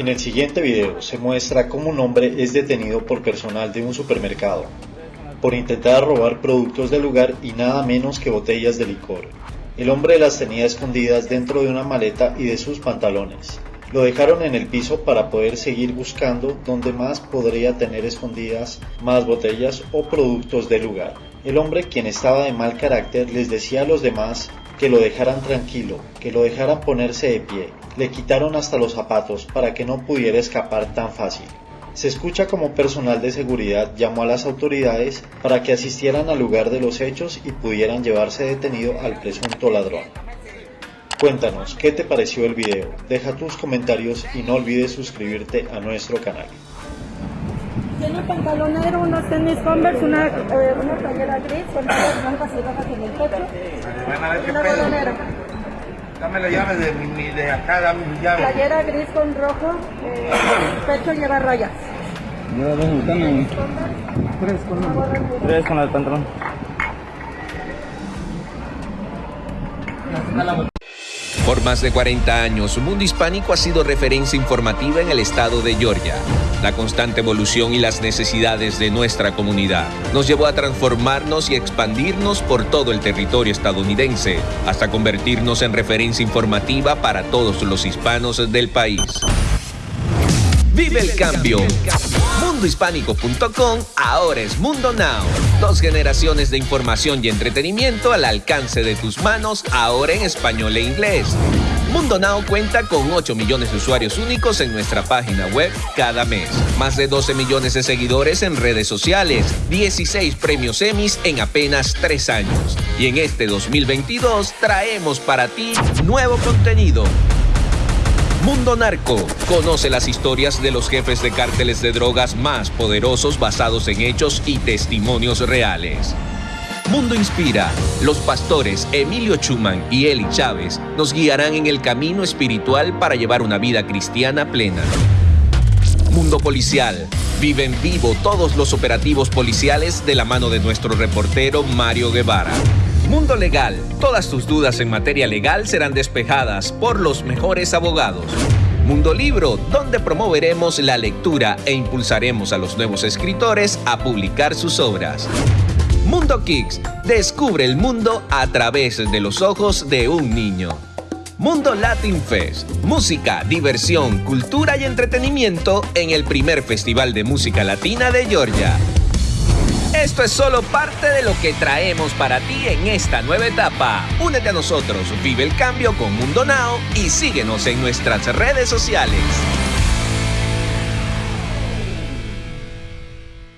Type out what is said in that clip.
En el siguiente video se muestra cómo un hombre es detenido por personal de un supermercado por intentar robar productos del lugar y nada menos que botellas de licor. El hombre las tenía escondidas dentro de una maleta y de sus pantalones. Lo dejaron en el piso para poder seguir buscando donde más podría tener escondidas más botellas o productos del lugar. El hombre, quien estaba de mal carácter, les decía a los demás que lo dejaran tranquilo, que lo dejaran ponerse de pie. Le quitaron hasta los zapatos para que no pudiera escapar tan fácil. Se escucha como personal de seguridad llamó a las autoridades para que asistieran al lugar de los hechos y pudieran llevarse detenido al presunto ladrón. Cuéntanos, ¿qué te pareció el video? Deja tus comentarios y no olvides suscribirte a nuestro canal. Tiene pantalón negro, unos tenis Converse, una, eh, una playera gris con rayas blancas y rojas en el pecho. Van a ver qué Una pedo. bolonera. Dame la llave de, mi, de acá, dame mi llave. Playera gris con rojo, eh, pecho lleva rayas. Lleva dos botones. Tres con Tres con el pantalón. Por más de 40 años, Mundo Hispánico ha sido referencia informativa en el estado de Georgia. La constante evolución y las necesidades de nuestra comunidad nos llevó a transformarnos y expandirnos por todo el territorio estadounidense, hasta convertirnos en referencia informativa para todos los hispanos del país. Vive el cambio. Mundohispánico.com ahora es Mundo Now. Dos generaciones de información y entretenimiento al alcance de tus manos, ahora en español e inglés. Mundo Now cuenta con 8 millones de usuarios únicos en nuestra página web cada mes. Más de 12 millones de seguidores en redes sociales. 16 premios Emmys en apenas 3 años. Y en este 2022 traemos para ti nuevo contenido. Mundo Narco. Conoce las historias de los jefes de cárteles de drogas más poderosos basados en hechos y testimonios reales. Mundo Inspira. Los pastores Emilio Chuman y Eli Chávez nos guiarán en el camino espiritual para llevar una vida cristiana plena. Mundo Policial. Vive en vivo todos los operativos policiales de la mano de nuestro reportero Mario Guevara. Mundo Legal. Todas tus dudas en materia legal serán despejadas por los mejores abogados. Mundo Libro, donde promoveremos la lectura e impulsaremos a los nuevos escritores a publicar sus obras. Mundo Kicks. Descubre el mundo a través de los ojos de un niño. Mundo Latin Fest. Música, diversión, cultura y entretenimiento en el primer Festival de Música Latina de Georgia. Esto es solo parte de lo que traemos para ti en esta nueva etapa. Únete a nosotros, vive el cambio con Mundo Now y síguenos en nuestras redes sociales.